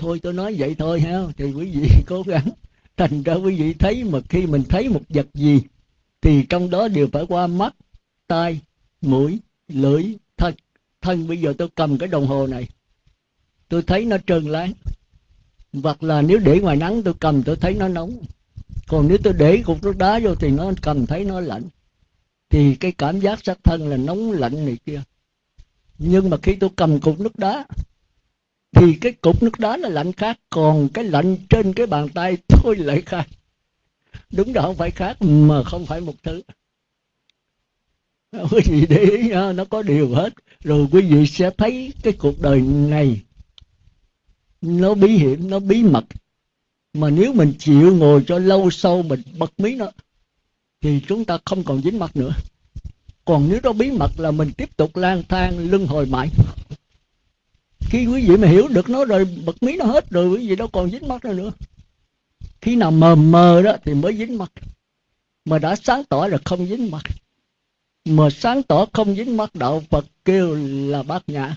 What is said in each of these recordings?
thôi tôi nói vậy thôi ha, thì quý vị cố gắng. Thành ra quý vị thấy mà khi mình thấy một vật gì, thì trong đó đều phải qua mắt, tai, mũi, lưỡi, thân. Thân bây giờ tôi cầm cái đồng hồ này, tôi thấy nó trơn láng. Hoặc là nếu để ngoài nắng tôi cầm, tôi thấy nó nóng. Còn nếu tôi để cục nước đá vô thì nó cầm thấy nó lạnh. Thì cái cảm giác sắc thân là nóng lạnh này kia. Nhưng mà khi tôi cầm cục nước đá thì cái cục nước đá là lạnh khác, còn cái lạnh trên cái bàn tay thôi lại khác. Đúng đó không phải khác, mà không phải một thứ. Quý vị để ý nó có điều hết. Rồi quý vị sẽ thấy cái cuộc đời này, nó bí hiểm, nó bí mật. Mà nếu mình chịu ngồi cho lâu sâu mình bật mí nó, thì chúng ta không còn dính mặt nữa. Còn nếu nó bí mật là mình tiếp tục lang thang, lưng hồi mãi khi quý vị mà hiểu được nó rồi, bật mí nó hết rồi, quý vị đâu còn dính mắt nữa nữa. Khi nào mờ mờ đó thì mới dính mắt. Mà đã sáng tỏ là không dính mắt. Mà sáng tỏ không dính mắt, đạo phật kêu là bát nhã.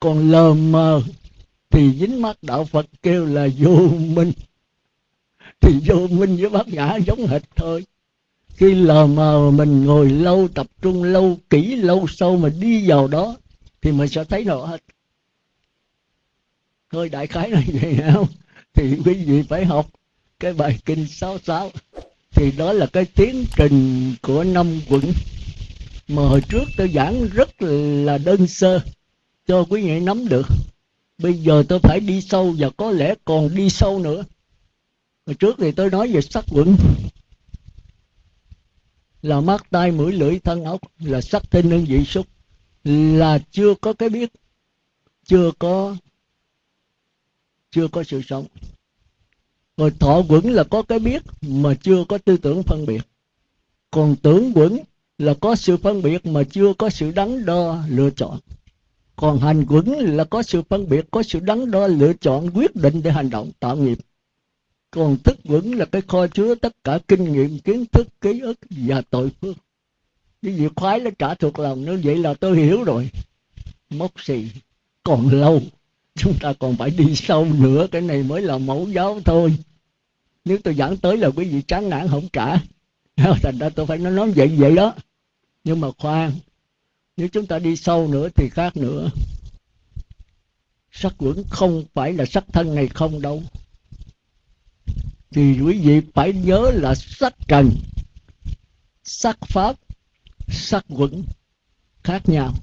Còn lờ mờ thì dính mắt, đạo phật kêu là vô minh. Thì vô minh với bát nhã giống hệt thôi. Khi lờ mờ mình ngồi lâu, tập trung lâu, kỹ lâu sâu mà đi vào đó, thì mình sẽ thấy rõ hết thôi đại khái là vậy không? Thì quý vị phải học cái bài kinh sáu sáu. Thì đó là cái tiến trình của năm quận. Mà hồi trước tôi giảng rất là đơn sơ, cho quý vị nắm được. Bây giờ tôi phải đi sâu và có lẽ còn đi sâu nữa. Hồi trước thì tôi nói về sắc quận. Là mắt, tai, mũi, lưỡi, thân ốc là sắc thinh hương, vị, xúc. Là chưa có cái biết, chưa có chưa có sự sống. Rồi thọ quẩn là có cái biết, mà chưa có tư tưởng phân biệt. Còn tưởng quẩn là có sự phân biệt, mà chưa có sự đắn đo lựa chọn. Còn hành quẩn là có sự phân biệt, có sự đắn đo lựa chọn, quyết định để hành động, tạo nghiệp. Còn thức quẩn là cái kho chứa tất cả kinh nghiệm, kiến thức, ký ức và tội phước. Cái việc khoái nó trả thuộc lòng nó vậy là tôi hiểu rồi. Mốc xì còn lâu chúng ta còn phải đi sâu nữa, cái này mới là mẫu giáo thôi. Nếu tôi giảng tới là quý vị chán nản không cả. Thành ra tôi phải nói nói vậy vậy đó. Nhưng mà khoan, nếu chúng ta đi sâu nữa thì khác nữa. Sắc quẩn không phải là sắc thân này không đâu. Thì quý vị phải nhớ là sắc trần, sắc pháp, sắc quẩn khác nhau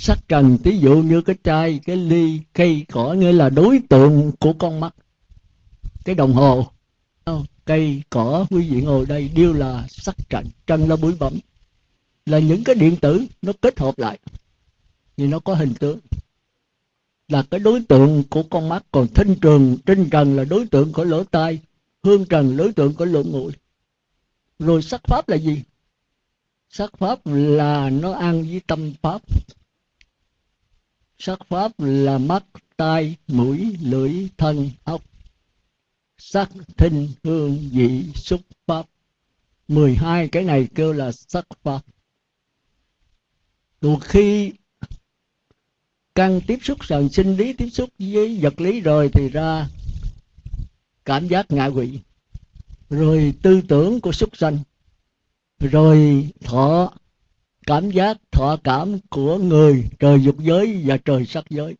sắc trần ví dụ như cái chai cái ly, cây, cỏ nghĩa là đối tượng của con mắt. Cái đồng hồ. Ờ, cây, cỏ, quý vị ngồi đây đều là sắc trần trần là bụi bẩm là những cái điện tử nó kết hợp lại. Thì nó có hình tướng là cái đối tượng của con mắt. Còn thinh trường, trinh trần là đối tượng của lỗ tai. Hương trần, đối tượng của lỗ mũi. Rồi sắc pháp là gì? Sắc pháp là nó ăn với tâm pháp sắc pháp là mắt, tai, mũi, lưỡi, thân ốc sắc thinh hương vị xúc pháp. 12 cái này kêu là sắc pháp. Từ khi căn tiếp xúc sàn sinh lý, tiếp xúc với vật lý rồi thì ra cảm giác ngạ quỷ rồi tư tưởng của xúc sanh. Rồi thọ cảm giác thọ cảm của người trời dục giới và trời sắc giới.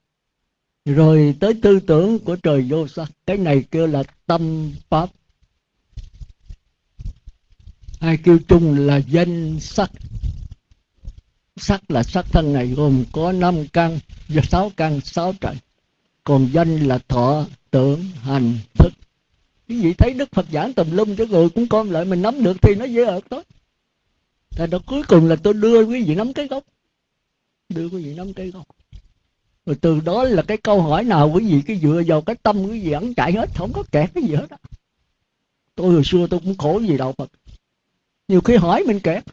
Rồi tới tư tưởng của trời vô sắc. Cái này kêu là tâm pháp. Hay kêu chung là danh sắc. Sắc là sắc thân này gồm có năm căn và sáu căn, sáu trời. Còn danh là thọ, tưởng, hành, thức. Quý vị thấy đức phật giảng tùm lum cho người cũng con lại mình nắm được thì nó dễ ợt tốt Thành đó, cuối cùng là tôi đưa quý vị nắm cái gốc. Đưa quý vị nắm cái gốc. Rồi từ đó là cái câu hỏi nào quý vị cái dựa vào cái tâm quý vị ẩn chạy hết, không có kẹt cái gì hết đó tôi hồi xưa tôi cũng khổ gì đâu phật. Nhiều khi hỏi mình kẹt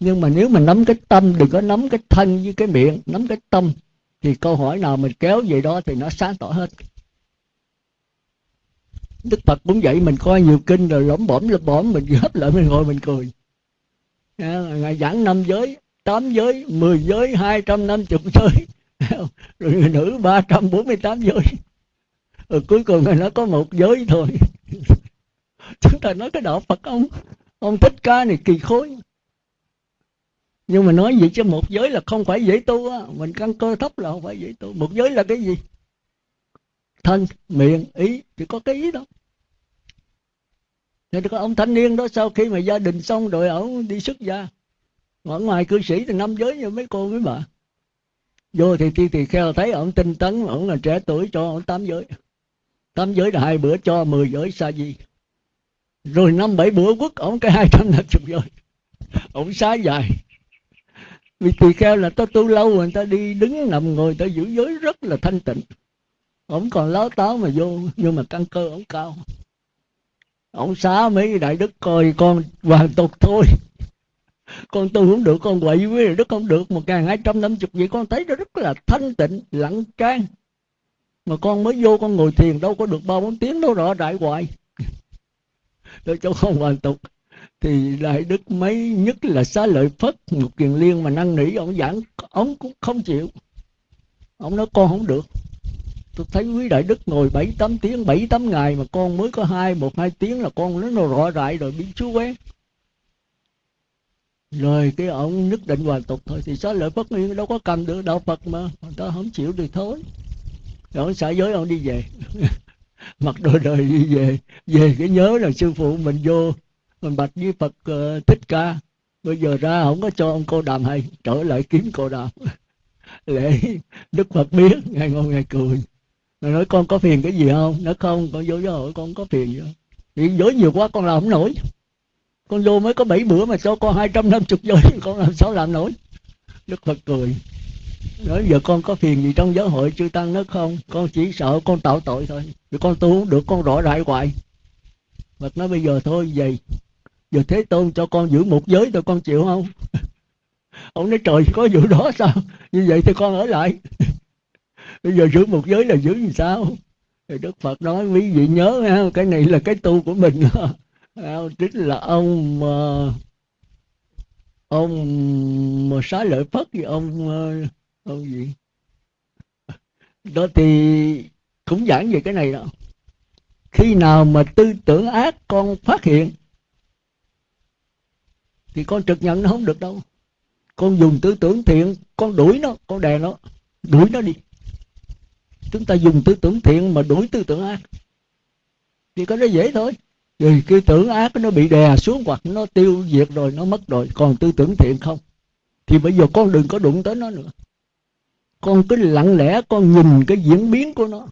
nhưng mà nếu mình nắm cái tâm, đừng có nắm cái thân với cái miệng, nắm cái tâm, thì câu hỏi nào mình kéo về đó thì nó sáng tỏ hết. Đức phật cũng vậy mình coi nhiều kinh rồi lõm bõm lõm bõm mình gấp lại mình ngồi mình cười. Dạ, ngài giảng năm giới, tám giới, mười giới, hai trăm năm chục giới. Rồi người nữ 348 giới. Rồi cuối cùng ngài nó có một giới thôi. Chúng ta nói cái đạo Phật ông ông thích ca này kỳ khối. Nhưng mà nói gì cho một giới là không phải dễ tu á. Mình căn cơ thấp là không phải dễ tu. Một giới là cái gì? Thân, miệng, ý, chỉ có cái ý đó thì có ông thanh niên đó, sau khi mà gia đình xong rồi ổng đi xuất gia. Ở ngoài cư sĩ thì năm giới như mấy cô mấy bà. Vô thì ti thì kheo thấy ổng tinh tấn ổng là trẻ tuổi cho ổng tám giới. Tám giới là hai bữa cho mười giới sa di. Rồi năm bảy bữa quất ổng cái hai trăm năm chục giới. Ổng xá dài. Vì tỳ kheo là ta tu lâu người ta đi đứng nằm ngồi, ta giữ giới rất là thanh tịnh. Ổng còn láo táo mà vô, nhưng mà căn cơ ổng cao ông xá mấy đại đức coi con hoàn tục thôi. Con tu không được, con quậy với đức không được một ngàn hai trăm năm chục vậy con thấy nó rất là thanh tịnh, lặng trang. Mà con mới vô, con ngồi thiền đâu có được ba bốn tiếng đâu rõ đại hoài để cho con hoàn tục thì đại đức mấy nhất là xá lợi phất một kiền liên mà năn nỉ, ông giảng, ông cũng không chịu. Ông nói con không được tôi thấy quý đại đức ngồi bảy tám tiếng bảy tám ngày mà con mới có hai một hai tiếng là con nó rõ rại rồi bị chú quen rồi cái ông nhất định hoàn tục thôi thì xá lợi phất nguyên đâu có cầm được đạo phật mà người ta không chịu thì thôi. Rồi ông xả giới ông đi về. Mặc đồ đời đi về. Về cái nhớ là sư phụ mình vô mình bạch với phật uh, thích ca. Bây giờ ra không có cho ông cô đàm hay trở lại kiếm cô đàm. Lễ đức phật biết ngày ngon ngày cười rồi nói, con có phiền cái gì không? Nó không, con vô giáo hội con có phiền gì không? Vì dối nhiều quá con làm không nổi. Con vô mới có bảy bữa mà cho con hai trăm năm chục giới con làm sao làm nổi? Đức phật cười. Nói, giờ con có phiền gì trong giáo hội chư tăng nó không? Con chỉ sợ con tạo tội thôi. Vì con tu không được, con rõ đại hoài. Phật nói, bây giờ thôi vậy giờ thế tôn cho con giữ một giới thôi con chịu không? Ông nói, trời, có vụ đó sao? Như vậy thì con ở lại. bây giờ giữ một giới là giữ làm sao? Thì đức phật nói quý vị nhớ ha, cái này là cái tu của mình. Chính là ông ờ, ông mà xá lợi phất gì ông ờ, ông gì? Đó thì cũng giảng về cái này đó. Khi nào mà tư tưởng ác con phát hiện thì con trực nhận nó không được đâu. Con dùng tư tưởng thiện con đuổi nó con đè nó đuổi nó đi chúng ta dùng tư tưởng thiện mà đuổi tư tưởng ác. Thì có nó dễ thôi. Vì cái tưởng ác nó bị đè xuống hoặc nó tiêu diệt rồi, nó mất rồi. Còn tư tưởng thiện không? Thì bây giờ con đừng có đụng tới nó nữa. Con cứ lặng lẽ, con nhìn cái diễn biến của nó.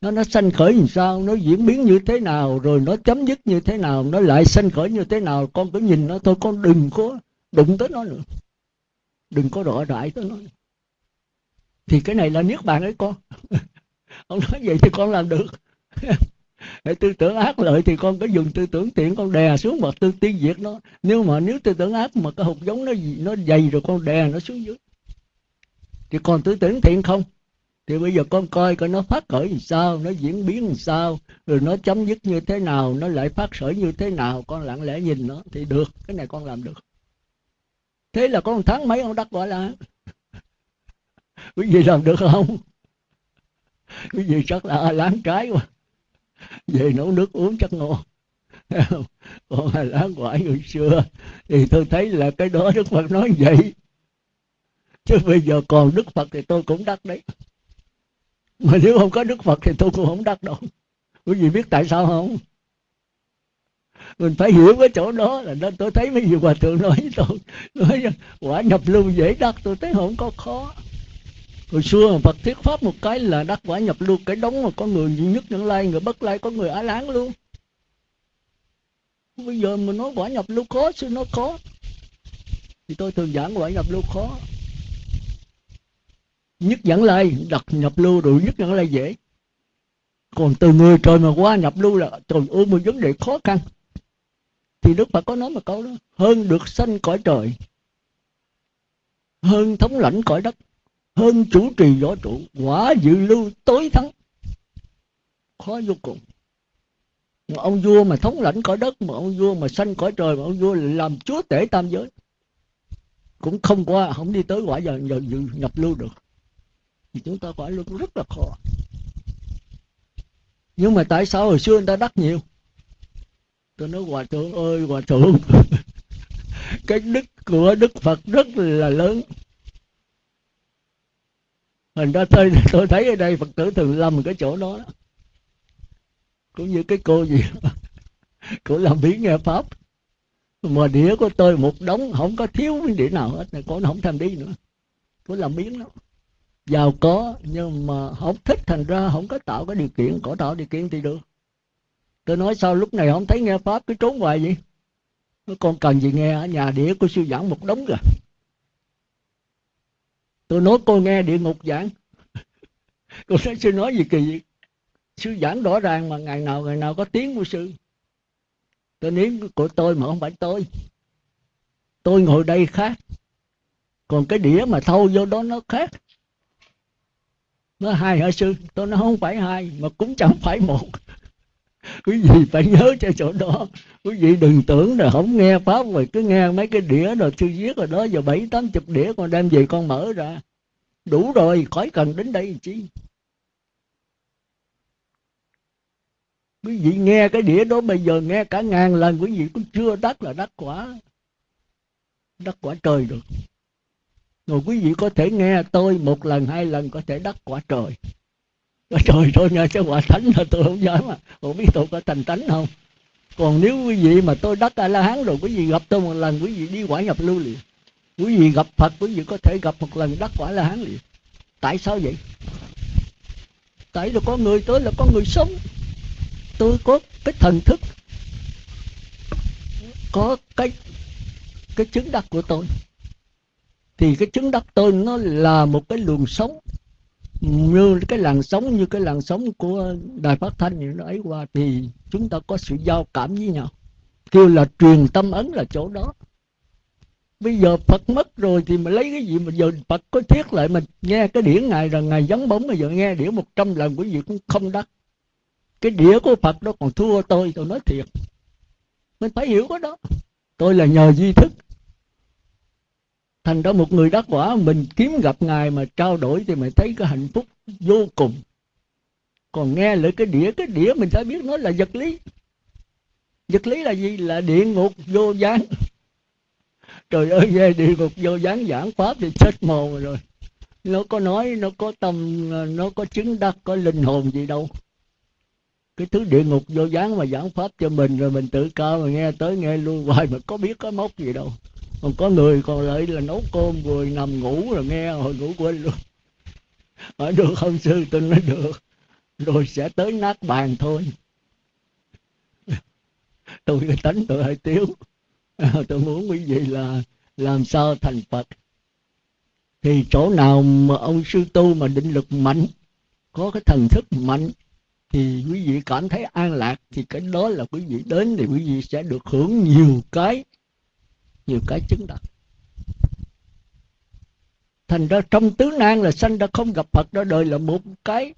Nó nó sanh khởi làm sao? Nó diễn biến như thế nào? Rồi nó chấm dứt như thế nào? Nó lại sanh khởi như thế nào? Con cứ nhìn nó thôi. Con đừng có đụng tới nó nữa. Đừng có rõ rãi tới nó thì cái này là niết bàn ấy, con. Ông nói vậy thì con làm được. Để tư tưởng ác lợi thì con có dùng tư tưởng thiện con đè xuống mà tư tiêu diệt nó. Nếu mà nếu tư tưởng ác mà cái hột giống nó gì, nó dày rồi con đè nó xuống dưới. Thì còn tư tưởng thiện không? Thì bây giờ con coi coi nó phát khởi làm sao, nó diễn biến làm sao, rồi nó chấm dứt như thế nào, nó lại phát khởi như thế nào, con lặng lẽ nhìn nó thì được, cái này con làm được. Thế là con tháng mấy ông đắc gọi là quý vị làm được không? Quý vị chắc là láng trái quá. Về nấu nước uống chắc ngon. Còn là láng quả người xưa thì tôi thấy là cái đó đức phật nói vậy. Chứ bây giờ còn đức phật thì tôi cũng đắc đấy. Mà nếu không có đức phật thì tôi cũng không đắc đâu. Quý vị biết tại sao không? Mình phải hiểu cái chỗ đó là nên tôi thấy mấy vị hòa thượng nói, tôi nói, quả nhập lưu dễ đắc, tôi thấy không có khó hồi xưa Phật thuyết pháp một cái là đắc quả nhập lưu cái đống mà có người duy nhất những lai, người bất lai, có người á láng luôn. Bây giờ mình nói quả nhập lưu khó chứ nó khó, thì tôi thường giảng quả nhập lưu khó. Nhất dẫn lai, đặt nhập lưu rồi nhất dẫn lai dễ. Còn từ người trời mà qua nhập lưu là trời ơi, một vấn đề khó khăn. Thì đức phật có nói một câu đó, hơn được sanh cõi trời, hơn thống lãnh cõi đất hơn chủ trì võ trụ quả dự lưu tối thắng. Khó vô cùng. Mà ông vua mà thống lãnh cõi đất mà ông vua mà sanh cõi trời mà ông vua làm chúa tể tam giới cũng không qua không đi tới quả giờ, giờ, giờ nhập lưu được. Thì chúng ta quả luôn rất là khó. Nhưng mà tại sao hồi xưa người ta đắc nhiều? Tôi nói hòa thượng ơi hòa thượng. Cái đức của đức phật rất là lớn thành ra tôi tôi thấy ở đây phật tử thường lầm cái chỗ đó, đó. cũng như cái cô gì cô làm biến nghe pháp. Mà đĩa của tôi một đống không có thiếu cái đĩa nào hết này cô nó không tham đi nữa. Cô làm biến đó giàu có nhưng mà không thích thành ra không có tạo cái điều kiện. Có tạo điều kiện thì được. Tôi nói sao lúc này không thấy nghe pháp cứ trốn hoài vậy. Con cần gì nghe ở nhà đĩa của sư giảng một đống rồi tôi nói, cô nghe địa ngục giảng. Cô nói, sư nói gì kỳ vậy? Sư giảng rõ ràng mà ngày nào ngày nào có tiếng của sư. Tôi nếm của tôi mà không phải tôi. Tôi ngồi đây khác. Còn cái đĩa mà thâu vô đó nó khác. Nó hai hả sư? Tôi nói, không phải hai, mà cũng chẳng phải một. Quý vị phải nhớ cho chỗ đó quý vị đừng tưởng là không nghe pháp rồi, cứ nghe mấy cái đĩa rồi chưa viết rồi đó giờ bảy, tám chục đĩa con đem về con mở ra. Đủ rồi, khỏi cần đến đây chi. Quý vị nghe cái đĩa đó bây giờ nghe cả ngàn lần, quý vị cũng chưa đắc là đắc quả. Đắc quả trời được. Rồi quý vị có thể nghe tôi một lần, hai lần có thể đắc quả trời. Trời thôi, nghe cái quả thánh là tôi không dám mà không biết tôi có thành thánh không? Còn nếu quý vị mà tôi đắc a la hán rồi, quý vị gặp tôi một lần, quý vị đi quả nhập lưu liền. Quý vị gặp phật, quý vị có thể gặp một lần đắc quả la hán liền. Tại sao vậy? Tại là có người tới là có người sống. Tôi có cái thần thức, có cái cái chứng đắc của tôi. Thì cái chứng đắc tôi nó là một cái luồng sống như cái làn sóng, như cái làn sóng của đài phát thanh như nó ấy qua thì chúng ta có sự giao cảm với nhau. Kêu là truyền tâm ấn là chỗ đó. Bây giờ phật mất rồi thì mà lấy cái gì mà giờ phật có thiết lại mình nghe cái điển ngài là ngài vắng bóng bây giờ nghe điển một trăm lần quý vị cũng không đắc. Cái đĩa của phật đó còn thua tôi tôi nói thiệt. Mình phải hiểu cái đó. Tôi là nhờ duy thức thành ra một người đắc quả, mình kiếm gặp ngài mà trao đổi thì mình thấy cái hạnh phúc vô cùng. Còn nghe lại cái đĩa cái đĩa mình phải biết nó là vật lý. Vật lý là gì? Là địa ngục vô gián. Trời ơi, về địa ngục vô gián giảng pháp thì chết mồ rồi. Nó có nói, nó có tâm, nó có chứng đắc, có linh hồn gì đâu. Cái thứ địa ngục vô gián mà giảng pháp cho mình, rồi mình tự cao mà nghe tới nghe luôn hoài mà có biết có mốc gì đâu còn có người còn lại là nấu cơm rồi nằm ngủ rồi nghe hồi ngủ quên luôn. Ở được không sư tôi nói được. Rồi sẽ tới nát bàn thôi. Tôi cái tánh tôi hơi tiếu. Tôi muốn quý vị là làm sao thành phật. Thì chỗ nào mà ông sư tu mà định lực mạnh, có cái thần thức mạnh, thì quý vị cảm thấy an lạc, thì cái đó là quý vị đến thì quý vị sẽ được hưởng nhiều cái nhiều cái chứng đạt thành ra trong tứ nan là sanh ra không gặp phật đó đời là một cái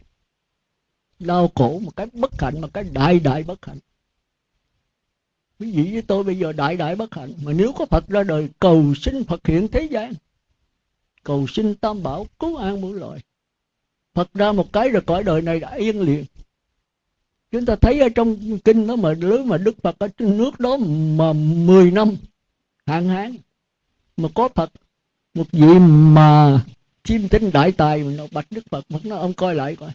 đau khổ, một cái bất hạnh, một cái đại đại bất hạnh. Quý vị với tôi bây giờ đại đại bất hạnh. Mà nếu có phật ra đời, cầu xin phật hiện thế gian. Cầu xin tam bảo cứu an muôn loài. Phật ra một cái rồi cõi đời này đã yên liền. Chúng ta thấy ở trong kinh đó mà lưới mà đức phật ở trên nước đó mà 10 năm hạn hán, mà có phật, một vị mà chim tinh đại tài mà nó bạch đức phật, mà nó ông coi lại coi.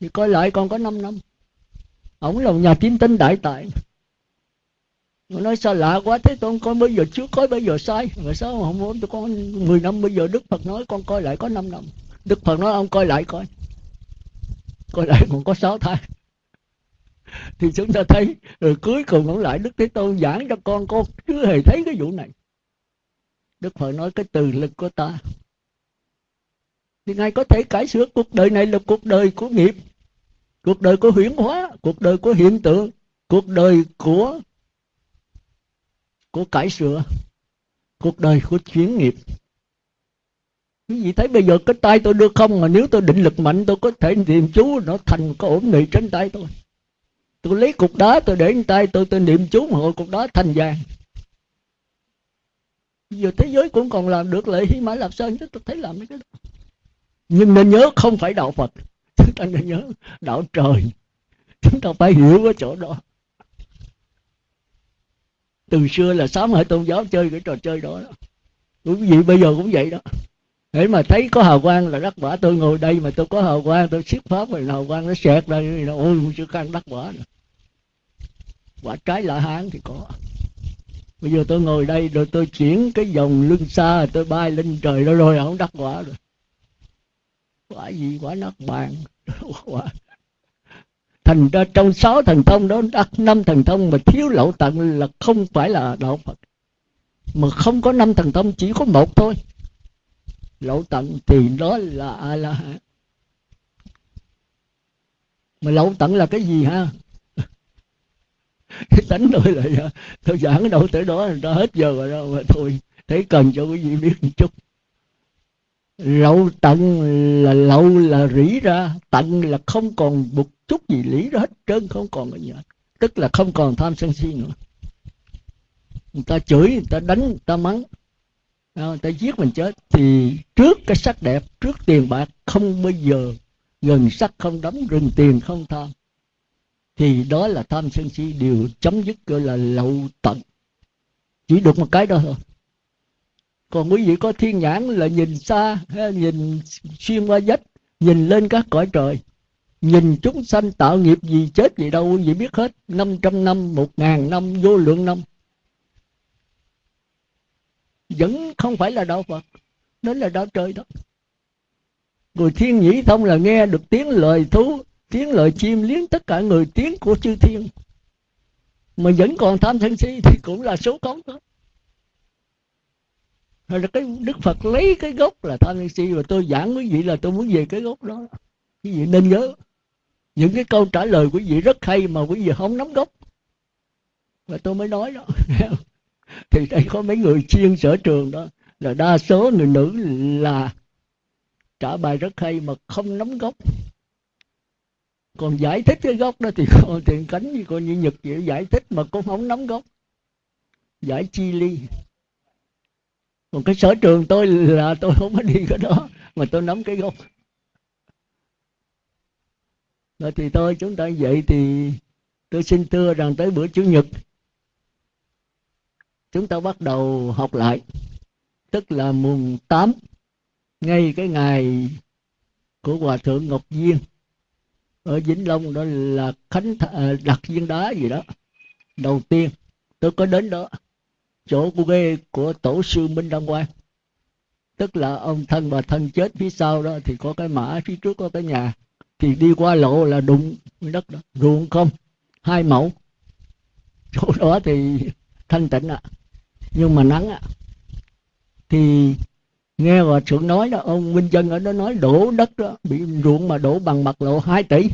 Thì coi lại còn có 5 năm. Ổng là một nhà chim tinh đại tài. Mà nói sao lạ quá, thế con coi bây giờ trước, coi bây giờ sai. Mà sao không muốn tôi con 10 năm bây giờ đức phật nói, con coi lại có 5 năm. Đức phật nói, ông coi lại coi. Coi lại còn có 6 tháng. thì chúng ta thấy rồi cuối cùng ông lại đức thế tôn giảng cho con con chưa hề thấy cái vụ này. Đức phật nói cái từ lực của ta. Thì ngài có thể cải sửa cuộc đời này là cuộc đời của nghiệp, cuộc đời của huyễn hóa, cuộc đời của hiện tượng, cuộc đời của của cải sửa, cuộc đời của chuyển nghiệp. Quý vị thấy bây giờ cái tay tôi đưa không? Mà nếu tôi định lực mạnh, tôi có thể niệm chú, nó thành có ổn định trên tay tôi tôi lấy cục đá tôi để trên tay tôi tôi niệm chú mà cục đá thành vàng. Giờ thế giới cũng còn làm được lại hy mã lạp sơn chứ tôi thấy làm cái đó. Nhưng nên nhớ không phải đạo phật. Chúng ta nên nhớ đạo trời. Chúng ta phải hiểu cái chỗ đó. Từ xưa là sám hệ tôn giáo chơi cái trò chơi đó, đó. quý vị bây giờ cũng vậy đó. Để mà thấy có hào quang là đắc quả tôi ngồi đây mà tôi có hào quang tôi siết pháp rồi hào quang nó xẹt ra ôi chưa khăn đắc quả rồi quả trái la hán thì có. Bây giờ tôi ngồi đây rồi tôi chuyển cái dòng lưng xa, tôi bay lên trời đó rồi, không đắc quả rồi. Quả gì quả nát bàn, quả. Thành ra trong sáu thần thông đó đắc năm thần thông mà thiếu lậu tận là không phải là đạo phật. Mà không có năm thần thông, chỉ có một thôi. Lậu tận thì đó là a la hán mà lậu tận là cái gì ha? cái tánh tôi là tôi giảng đâu, tới đó ra hết giờ rồi đâu mà thôi, thấy cần cho quý vị biết một chút. Lậu tận là lậu là rỉ ra, tận là không còn một chút gì lý đó hết trơn, không còn cái gì hết tức là không còn tham sân si nữa. Người ta chửi, người ta đánh, người ta mắng. Người ta giết mình chết. Thì trước cái sắc đẹp, trước tiền bạc, không bao giờ gần sắc, không đóng rừng tiền, không tham thì đó là tham sân si đều chấm dứt gọi là lậu tận. Chỉ được một cái đó thôi. Còn quý vị có thiên nhãn là nhìn xa nhìn xuyên qua vách nhìn lên các cõi trời. Nhìn chúng sanh tạo nghiệp gì chết gì đâu quý vị biết hết. 500 năm, một ngàn năm, vô lượng năm. Vẫn không phải là đạo Phật đó là đạo trời đó. Người thiên nhĩ thông là nghe được tiếng lời thú tiếng lời chim liếng tất cả người tiếng của chư thiên. Mà vẫn còn tham sân si thì cũng là số cống đó. Rồi là cái đức phật lấy cái gốc là tham sân si và tôi giảng quý vị là tôi muốn về cái gốc đó. Quý vị nên nhớ, những cái câu trả lời quý vị rất hay mà quý vị không nắm gốc. Và tôi mới nói đó. Thì đây có mấy người chuyên sở trường đó, là đa số người nữ là trả bài rất hay mà không nắm gốc còn giải thích cái gốc đó thì con tiền cánh như con như nhật vậy, giải thích mà con không nắm gốc. Giải chi ly. Còn cái sở trường tôi là tôi không có đi cái đó, mà tôi nắm cái gốc. Rồi thì tôi chúng ta vậy thì tôi xin thưa rằng tới bữa chủ nhật, chúng ta bắt đầu học lại. Tức là mùng 8 ngay cái ngày của hòa thượng ngọc viên ở vĩnh long đó là khánh Th- à, đặt viên đá gì đó. Đầu tiên, tôi có đến đó. Chỗ của ghê của tổ sư minh đăng quang. Tức là ông thân và thân chết phía sau đó thì có cái mã phía trước có cái nhà. Thì đi qua lộ là đụng đất đó. Ruộng không, hai mẫu. Chỗ đó thì thanh tịnh ạ. À. nhưng mà nắng ạ. À. thì nghe hòa thượng nói đó ông minh dân ở đó nói đổ đất đó bị ruộng mà đổ bằng mặt lộ 2 tỷ.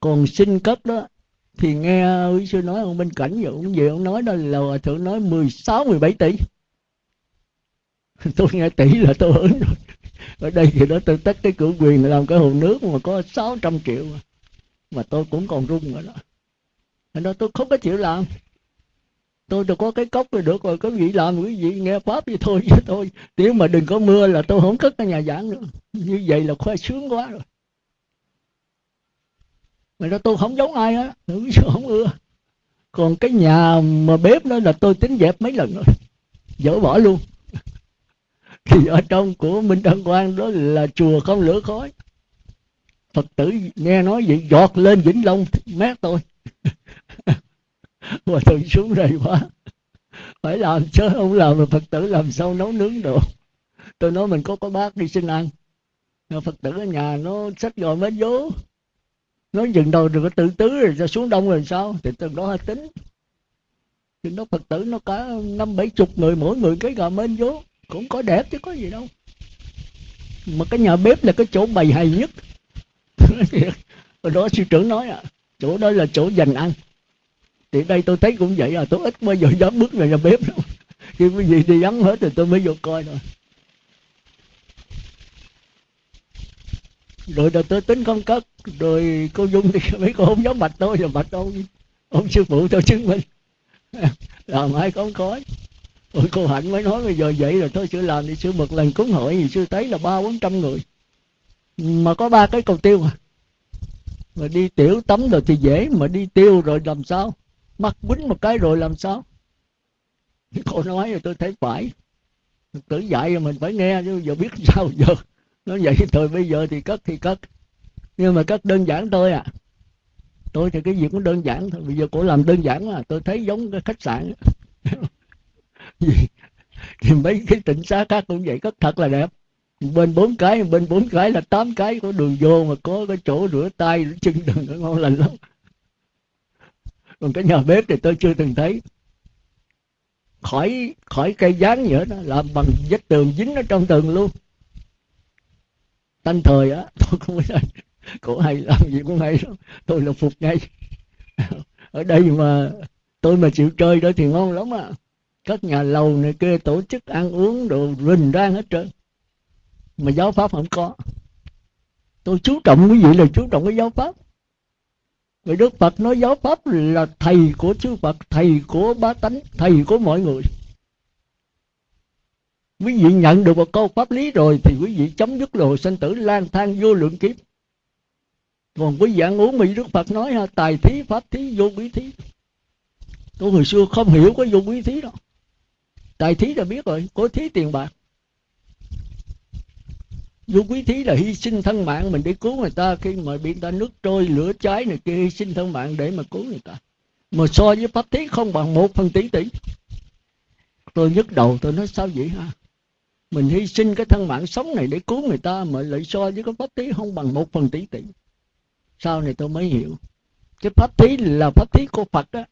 Còn xin cấp đó thì nghe quý sư nói ông minh cảnh vậy ông về ông nói đó là hòa thượng nói 16 17 tỷ. Tôi nghe tỷ là tôi ứng rồi. Ở đây thì đó tôi tất cái cửa quyền làm cái hồ nước mà có 600 triệu mà, mà tôi cũng còn run rồi đó. Thành đó tôi không có chịu làm tôi đâu có cái cốc rồi được rồi, có vị làm quý vị nghe pháp vậy thôi, chứ thôi nếu mà đừng có mưa là tôi không cất cái nhà giảng nữa. Như vậy là khoe sướng quá rồi. Mà đó tôi không giống ai á không ưa. Còn cái nhà mà bếp đó là tôi tính dẹp mấy lần rồi dỡ bỏ luôn. Thì ở trong của minh đăng quang đó là chùa không lửa khói. Phật tử nghe nói vậy, giọt lên vĩnh long mát tôi. mà thường xuống rầy quá. Phải làm chứ, không làm mà phật tử làm sao nấu nướng được. Tôi nói mình có có bác đi xin ăn. Phật tử ở nhà nó xách gọi mới vô nó dừng đầu được tự tứ rồi ra xuống đông rồi sao? Thì từ đó tính. Thì nó phật tử nó cả năm bảy chục người, mỗi người cái gà mến vô cũng có đẹp chứ có gì đâu. Mà cái nhà bếp là cái chỗ bày hay nhất. Rồi đó sư trưởng nói à chỗ đó là chỗ dành ăn thì đây tôi thấy cũng vậy à tôi ít bao giờ dám bước vào nhà bếp đâu khi cái gì đi vắng hết thì tôi mới vô coi thôi. Rồi rồi tôi tính không cất. Rồi cô dung thì mấy cô không dám bạch tôi rồi bạch ông ông sư phụ tôi chứng minh. Làm ai không khói. Ôi, cô Hạnh mới nói bây giờ vậy rồi, thôi sư làm thì sư một lần cúng hội thì sư thấy là ba bốn trăm người. Mà có ba cái cầu tiêu à mà đi tiểu tắm rồi thì dễ, mà đi tiêu rồi làm sao? Mắc quýnh một cái rồi làm sao? Cô nói rồi tôi thấy phải. Tử dạy rồi mình phải nghe, chứ giờ biết sao giờ. Nó vậy thôi, bây giờ thì cất thì cất. Nhưng mà cất đơn giản thôi à. Tôi thì cái gì cũng đơn giản thôi. Bây giờ cổ làm đơn giản mà, tôi thấy giống cái khách sạn. Thì mấy cái tỉnh xá khác cũng vậy, cất thật là đẹp. Bên bốn cái, bên bốn cái là tám cái có đường vô mà có cái chỗ rửa tay, rửa chân đường nó ngon lành lắm còn cái nhà bếp thì tôi chưa từng thấy. Khỏi khỏi cây dán nữa đó, làm bằng vách tường dính ở trong tường luôn. Tanh thời á, tôi không biết cổ hay làm gì cũng hay lắm. Tôi là phục ngay. Ở đây mà tôi mà chịu chơi đó thì ngon lắm à. Các nhà lầu này kia tổ chức ăn uống đồ rình rang hết trơn. Mà giáo pháp không có. Tôi chú trọng quý vị là chú trọng cái giáo pháp người Đức Phật nói giáo pháp là thầy của chư Phật, thầy của bá tánh, thầy của mọi người. Quý vị nhận được một câu pháp lý rồi thì quý vị chấm dứt lộ sinh tử lang thang vô lượng kiếp. Còn quý vị ăn uống bị Đức Phật nói ha, tài thí, pháp thí, vô quý thí. Tôi hồi xưa không hiểu cái vô quý thí đâu. Tài thí là biết rồi, có thí tiền bạc vô quý thí là hy sinh thân mạng mình để cứu người ta khi mà bị ta nước trôi, lửa cháy này kia, hy sinh thân mạng để mà cứu người ta. Mà so với pháp thí không bằng một phần tỷ tỷ. Tôi nhức đầu, tôi nói sao vậy ha? Mình hy sinh cái thân mạng sống này để cứu người ta mà lại so với cái pháp thí không bằng một phần tỷ tỷ. Sau này tôi mới hiểu. Cái pháp thí là pháp thí của phật đó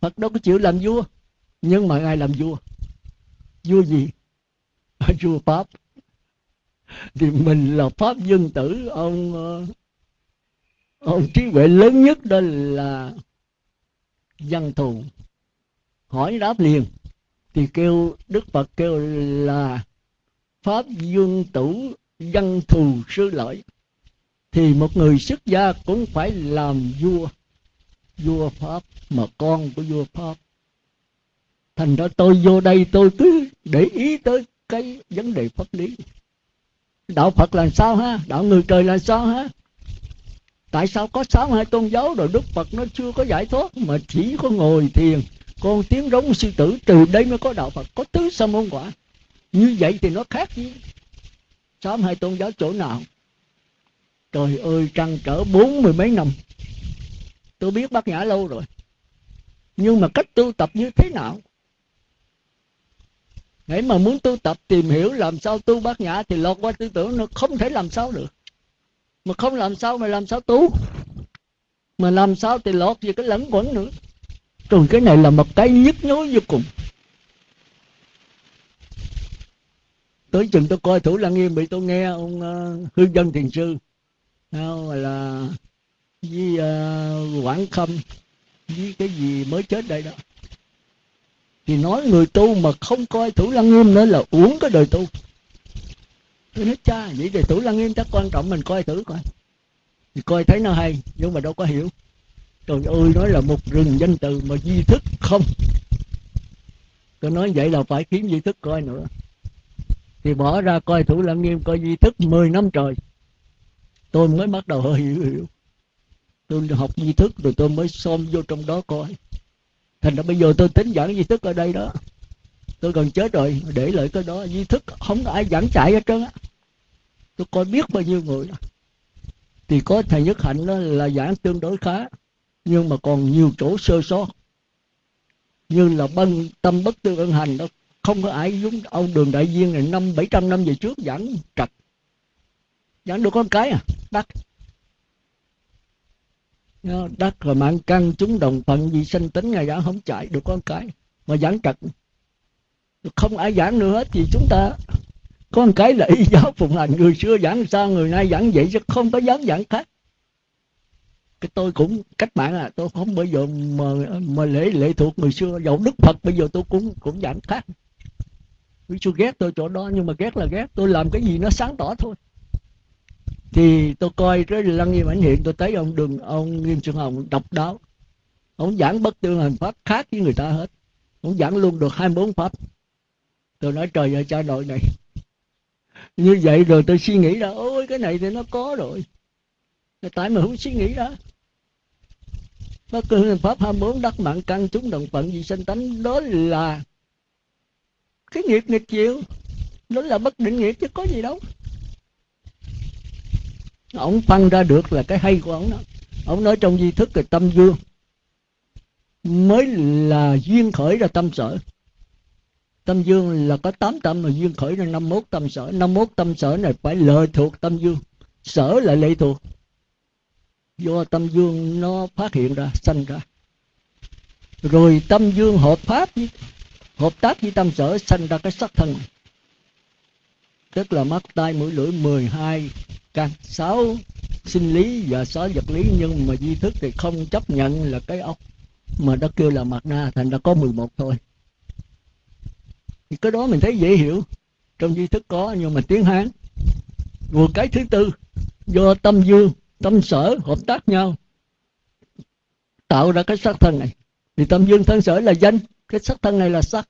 phật đâu có chịu làm vua, nhưng mà ngài làm vua vua gì? Vua pháp. Thì mình là pháp dân tử. Ông ờ, ông trí huệ lớn nhất đó là văn thù. Hỏi đáp liền. Thì kêu, đức phật kêu là pháp dương tử văn thù sư lợi. Thì một người xuất gia cũng phải làm vua. Vua pháp, mà con của vua pháp thành ra tôi vô đây tôi cứ để ý tới cái vấn đề pháp lý. Đạo phật là sao ha? Đạo người trời là sao ha? Tại sao có sáu hai tôn giáo rồi đức phật nó chưa có giải thoát? Mà chỉ có ngồi thiền, con tiếng rống sư tử từ đây mới có đạo phật, có tứ sa môn quả. Như vậy thì nó khác gì? Sáu hai tôn giáo chỗ nào? Trời ơi trăng trở bốn mươi mấy năm. Tôi biết bác nhã lâu rồi. Nhưng mà cách tu tập như thế nào? Để mà muốn tu tập tìm hiểu làm sao tu bát nhã thì lọt qua tư tưởng nó không thể làm sao được. Mà không làm sao mà làm sao tu. Mà làm sao thì lọt về cái lẫn quẩn nữa. Rồi cái này là một cái nhức nhối vô cùng. Tới chừng tôi coi Thủ Lăng Nghiêm bị tôi nghe ông uh, Hư Dân Thiền Sư nào là với uh, Quảng Khâm với cái gì mới chết đây đó thì nói người tu mà không coi thủ lăng nghiêm nữa là uống cái đời tu. Tôi nói, cha, vậy thì thủ lăng nghiêm chắc quan trọng mình coi thử coi. Thì coi thấy nó hay, nhưng mà đâu có hiểu. Trời ơi, nói là một rừng danh từ mà di thức không. Tôi nói vậy là phải kiếm di thức coi nữa. Thì bỏ ra coi thủ lăng nghiêm coi di thức 10 năm trời. Tôi mới bắt đầu hơi hiểu hiểu. Tôi học di thức rồi tôi mới xôm vô trong đó coi thành ra bây giờ tôi tính giảng di thức ở đây đó. Tôi gần chết rồi, để lại cái đó, di thức không có ai giảng chạy hết trơn á. Tôi coi biết bao nhiêu người. Đó thì có thầy nhất hạnh đó là giảng tương đối khá, nhưng mà còn nhiều chỗ sơ sót. Như là bân tâm bất tư ân hành đó, không có ai giống ông đường đại viên này năm bảy trăm năm về trước giảng trật giảng được con cái à? Bắt đất rồi mạng căn chúng đồng phận, vì sinh tính ngày giảng không chạy được con cái, mà giảng trật không ai giảng nữa hết thì chúng ta có một cái là y giáo phụng hành. Người xưa giảng sao, người nay giảng vậy chứ không có dám giảng khác. Cái tôi cũng, cách mạng à tôi không bây giờ mà mà lễ, lệ thuộc người xưa. Dẫu đức phật bây giờ tôi cũng cũng giảng khác. Người xưa ghét tôi chỗ đó, nhưng mà ghét là ghét. Tôi làm cái gì nó sáng tỏ thôi thì tôi coi cái lăng nghiêm ảnh hiện, tôi thấy ông đường, ông nghiêm xuân hồng độc đáo. Ông giảng bất tương hành pháp khác với người ta hết. Ông giảng luôn được 24 pháp. Tôi nói, trời ơi, cha nội này. Như vậy rồi tôi suy nghĩ ra, ôi, cái này thì nó có rồi. Tại mà không suy nghĩ ra. Bất tương hành pháp 24 đắc mạng căn chúng đồng phận vì sanh tánh. Đó là cái nghiệp nghịch chịu. Đó là bất định nghiệp chứ có gì đâu ông phân ra được là cái hay của ông đó. Ông nói trong di thức là tâm dương mới là duyên khởi ra tâm sở. Tâm dương là có 8 tâm mà duyên khởi ra 51 tâm sở. 51 tâm sở này phải lệ thuộc tâm dương sở là lệ thuộc. Do tâm dương nó phát hiện ra sanh ra. Rồi tâm dương hợp pháp với, hợp tác với tâm sở sanh ra cái sắc thân tức là mắt, tai, mũi, lưỡi 12 căn. Sáu sinh lý và sáu vật lý, nhưng mà di thức thì không chấp nhận là cái ốc mà nó kêu là mặt na, thành ra có 11 thôi. Thì cái đó mình thấy dễ hiểu. Trong di thức có, nhưng mà tiếng hán. Rồi cái thứ tư, do tâm dương, tâm sở hợp tác nhau, tạo ra cái sắc thân này. Thì tâm dương, thân sở là danh. Cái sắc thân này là sắc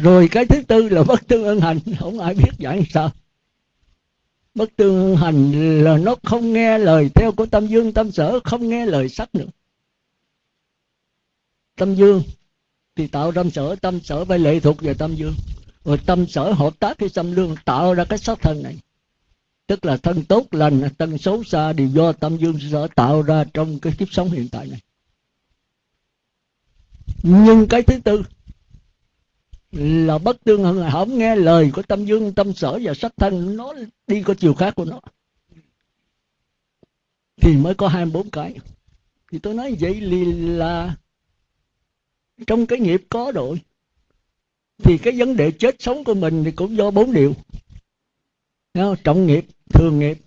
rồi cái thứ tư là bất tương ân hành không ai biết giảng sao. Bất tương hành là nó không nghe lời theo của tâm dương, tâm sở, không nghe lời sắc nữa. Tâm dương thì tạo tâm sở tâm sở phải lệ thuộc về tâm dương. Rồi tâm sở hợp tác với tâm lương, tạo ra cái sắc thân này. Tức là thân tốt, lành, thân xấu xa đều do tâm dương sở tạo ra trong cái kiếp sống hiện tại này. Nhưng cái thứ tư là bất tương hơn là không nghe lời của tâm dương, tâm sở và sắc thân. Nó đi có chiều khác của nó. Thì mới có hai bốn cái. Thì tôi nói vậy là trong cái nghiệp có rồi. Thì cái vấn đề chết sống của mình thì cũng do bốn điều. Không? trọng nghiệp, thường nghiệp.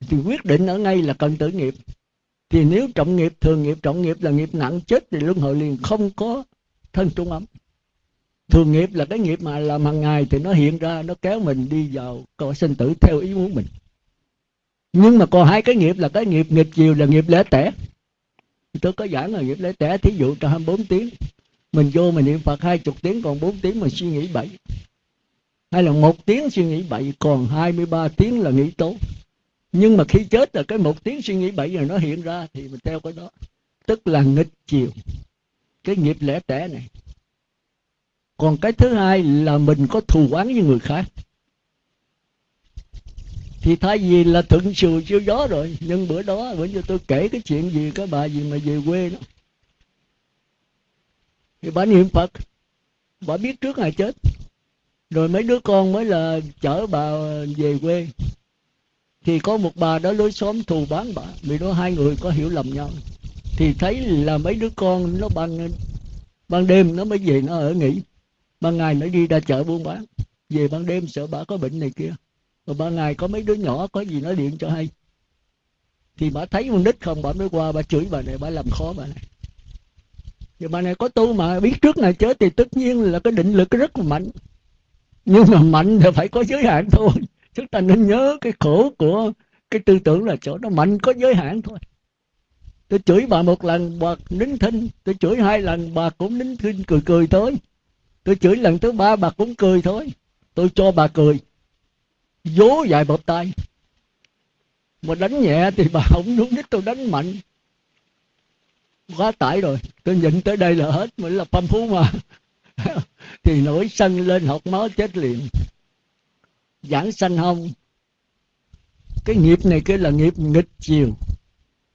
Thì quyết định ở ngay là cần tử nghiệp. Thì nếu trọng nghiệp, thường nghiệp, trọng nghiệp là nghiệp nặng chết thì luân hồi liền, không có thân trung ấm thường nghiệp là cái nghiệp mà làm hàng ngày thì nó hiện ra, nó kéo mình đi vào cõi sinh tử theo ý muốn mình. Nhưng mà còn hai cái nghiệp là cái nghiệp nghịch chiều là nghiệp lễ tẻ. Tôi có giảng là nghiệp lễ tẻ, thí dụ trong 24 tiếng, mình vô mình niệm phật hai chục tiếng, còn 4 tiếng mình suy nghĩ bậy. Hay là một tiếng suy nghĩ bậy, còn 23 tiếng là nghĩ tốt nhưng mà khi chết là cái một tiếng suy nghĩ bậy rồi nó hiện ra thì mình theo cái đó. Tức là nghịch chiều. Cái nghiệp lẻ tẻ này còn cái thứ hai là mình có thù oán với người khác. Thì thay vì là thuận sườn siêu gió rồi, nhưng bữa đó, bữa giờ tôi kể cái chuyện gì, cái bà gì mà về quê đó. Thì bà niệm phật. Bà biết trước ngày chết. Rồi mấy đứa con mới là chở bà về quê. Thì có một bà đó lối xóm thù bán bà, vì đó hai người có hiểu lầm nhau. Thì thấy là mấy đứa con nó ban ban đêm nó mới về, nó ở nghỉ ban ngày nó đi ra chợ buôn bán. Về ban đêm sợ bà có bệnh này kia. Rồi ban ngày có mấy đứa nhỏ có gì nó điện cho hay. Thì bà thấy con nít không, bà mới qua, bà chửi bà này, bà làm khó bà này. Thì bà này có tu mà biết trước này chết thì tất nhiên là cái định lực rất là mạnh. Nhưng mà mạnh thì phải có giới hạn thôi. Chúng ta nên nhớ cái khổ của cái tư tưởng là chỗ nó mạnh có giới hạn thôi. Tôi chửi bà một lần, bà nín thinh. Tôi chửi hai lần, bà cũng nín thinh, cười cười thôi tôi chửi lần thứ ba, bà cũng cười thôi. Tôi cho bà cười. Vố dài bọc tay. Mà đánh nhẹ thì bà không đúng đích tôi đánh mạnh. Quá tải rồi. Tôi nhịn tới đây là hết mình là phong phú mà. Thì nổi sân lên học máu chết liền. Giảng sanh không? Cái nghiệp này kia là nghiệp nghịch chiều.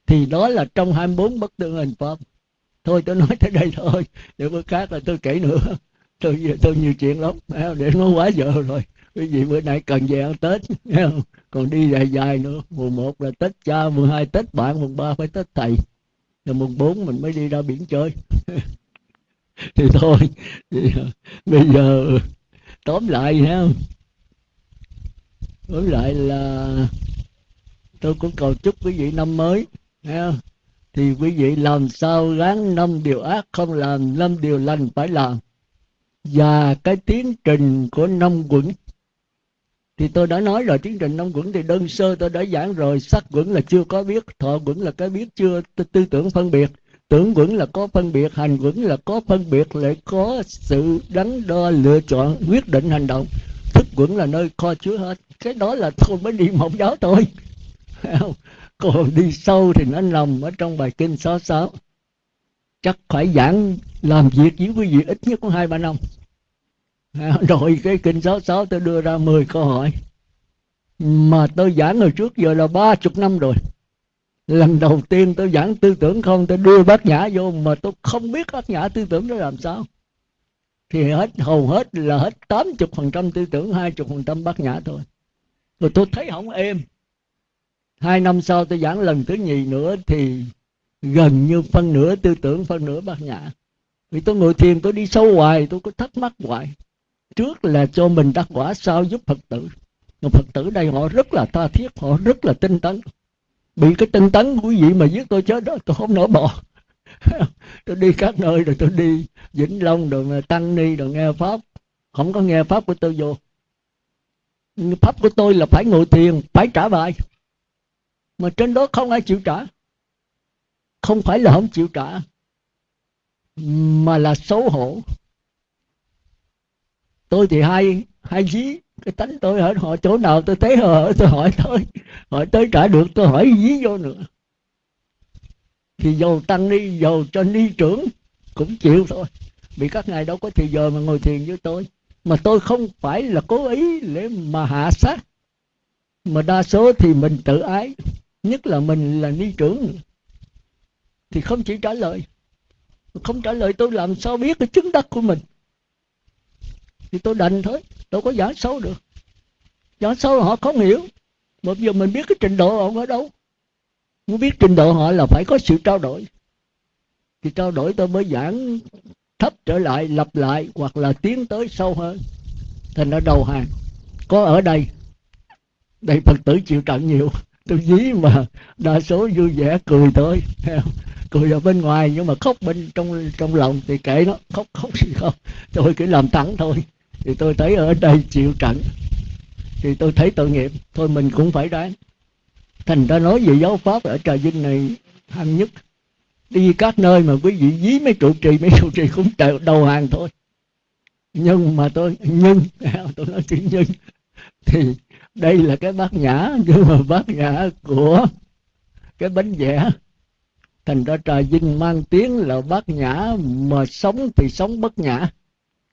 Thì đó là trong 24 bất tương hình pháp. Thôi, tôi nói tới đây thôi. Để bữa khác là tôi kể nữa tôi tôi nhiều chuyện lắm để nó quá giờ rồi. Quý vị bữa nay cần về ăn tết còn đi dài dài nữa. Mùng một là tết cha mùng hai tết bạn mùng ba phải tết thầy. Rồi mùng bốn mình mới đi ra biển chơi. Thì thôi thì, à, bây giờ tóm lại ha tóm lại là tôi cũng cầu chúc quý vị năm mới ha thì quý vị làm sao gắng năm điều ác không làm năm điều lành phải làm và cái tiến trình của năm quẩn. Thì tôi đã nói rồi, tiến trình năm quẩn thì đơn sơ, tôi đã giảng rồi. Sắc quẩn là chưa có biết thọ quẩn là cái biết chưa, tư tưởng phân biệt. Tưởng quẩn là có phân biệt, hành quẩn là có phân biệt, lại có sự đắn đo, lựa chọn, quyết định hành động. Thức quẩn là nơi kho chứa hết. Cái đó là tôi mới đi mộng giáo thôi. Còn đi sâu thì nó nằm ở trong bài kinh số sáu chắc phải giảng làm việc với quý vị ít nhất có hai, ba năm. À, rồi cái kinh số sáu tôi đưa ra 10 câu hỏi. Mà tôi giảng hồi trước giờ là ba chục năm rồi. Lần đầu tiên tôi giảng tư tưởng không, tôi đưa bác nhã vô mà tôi không biết bác nhã tư tưởng nó làm sao. Thì hết, hầu hết là hết tám chục phần trăm tư tưởng, hai chục phần trăm bác nhã thôi. Rồi tôi thấy không êm. Hai năm sau tôi giảng lần thứ nhì nữa thì gần như phân nửa, tư tưởng phân nửa bát nhã vì tôi ngồi thiền, tôi đi sâu hoài, tôi có thắc mắc hoài. Trước là cho mình đắc quả sau giúp phật tử. Còn phật tử đây họ rất là tha thiết, họ rất là tinh tấn. Bị cái tinh tấn quý vị mà giết tôi chết đó, tôi không nỡ bỏ. Tôi đi các nơi rồi tôi đi vĩnh long rồi tăng ni rồi nghe pháp. Không có nghe pháp của tôi vô. Pháp của tôi là phải ngồi thiền, phải trả bài. Mà trên đó không ai chịu trả không phải là không chịu trả, mà là xấu hổ. Tôi thì hay hay dí cái tánh tôi hỏi họ chỗ nào tôi thấy họ, tôi hỏi thôi. Hỏi tới trả được, tôi hỏi dí vô nữa. Thì dầu tăng đi dầu cho ni trưởng cũng chịu thôi. Vì các ngài đâu có thì giờ mà ngồi thiền với tôi. Mà tôi không phải là cố ý để mà hạ sát. Mà đa số thì mình tự ái. Nhất là mình là ni trưởng thì không chỉ trả lời. Không trả lời tôi làm sao biết cái chứng đắc của mình? Thì tôi đành thôi, đâu có giả sâu được. Giảng sâu họ không hiểu. Mà giờ mình biết cái trình độ họ ở đâu. Muốn biết trình độ họ là phải có sự trao đổi. Thì trao đổi tôi mới giảng thấp trở lại, lặp lại, hoặc là tiến tới sâu hơn. Thành ra đầu hàng, có ở đây đây phật tử chịu trận nhiều tôi dí mà đa số vui vẻ cười thôi. Cười ở bên ngoài nhưng mà khóc bên trong trong lòng thì kệ nó, khóc khóc gì không? Tôi cứ làm thẳng thôi. Thì tôi thấy ở đây chịu trận. Thì tôi thấy tội nghiệp, thôi mình cũng phải đoán. Thành ra nói về giáo pháp ở trà vinh này hăng nhất. Đi các nơi mà quý vị dí mấy trụ trì, mấy trụ trì cũng đầu hàng thôi. Nhưng mà tôi, nhưng, tôi nói chữ nhưng, thì đây là cái bát nhã, nhưng mà bát nhã của cái bánh vẽ. Thành ra trà vinh mang tiếng là bát nhã, mà sống thì sống bất nhã.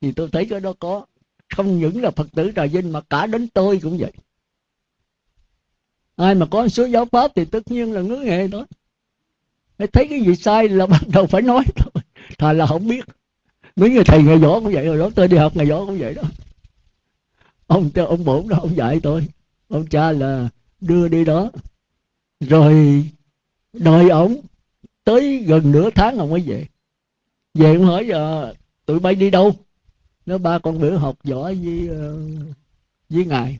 Thì tôi thấy cái đó có, không những là phật tử trà vinh mà cả đến tôi cũng vậy. Ai mà có số giáo pháp thì tất nhiên là ngứa nghệ đó thấy cái gì sai là bắt đầu phải nói thôi. Thà là không biết. Mấy người thầy ngày võ cũng vậy rồi đó tôi đi học ngày võ cũng vậy đó ông cho ông bổn đó ông dạy tôi. Ông cha là đưa đi đó. Rồi đợi ổng tới gần nửa tháng ông mới về. Về ông hỏi giờ tụi bay đi đâu? Nó ba con bữa học võ với uh, với ngài.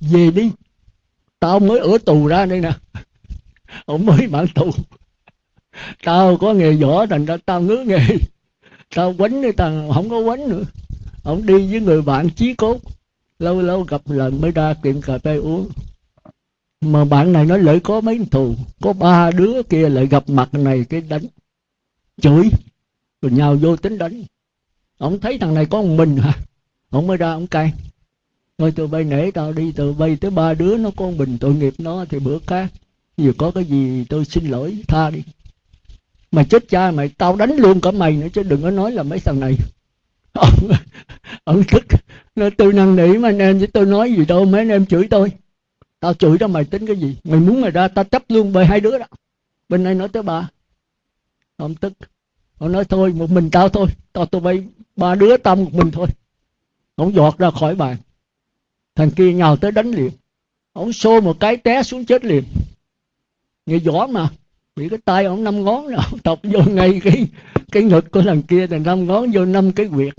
Về đi. Tao mới ở tù ra đây nè. Ông mới mãn tù. Tao có nghề võ thành ra tao ngứa nghề. Tao quánh đi tao không có quánh nữa ông đi với người bạn chí cốt. Lâu lâu gặp lần mới ra tiệm cà phê uống. Mà bạn này nói lợi có mấy thù, có ba đứa kia lại gặp mặt này cái đánh. Chửi, rồi nhau vô tính đánh. Ông thấy thằng này có một mình hả? Ông mới ra ông cay thôi tụi bay nể tao đi, tụi bay tới ba đứa nó con bình tội nghiệp nó thì bữa khác. Vừa có cái gì tôi xin lỗi tha đi. Mày chết cha, mày tao đánh luôn cả mày nữa chứ đừng có nói là mấy thằng này ông ông tức nó tôi năn nỉ mà anh em với tôi nói gì đâu, mấy anh em chửi tôi. Tao chửi đó, mày tính cái gì? Mày muốn mày ra, tao chấp luôn bởi hai đứa đó. Bên này nói tới bà. Ông tức. Ông nói, thôi, một mình tao thôi. Tao, tụi bay, ba đứa tao một mình thôi. Ông giọt ra khỏi bàn. Thằng kia nhào tới đánh liền. Ông xô một cái té xuống chết liền. Người gió mà. Bị cái tay ông năm ngón nào ông tọc vô ngay cái cái ngực của thằng kia là năm ngón vô năm cái quyệt.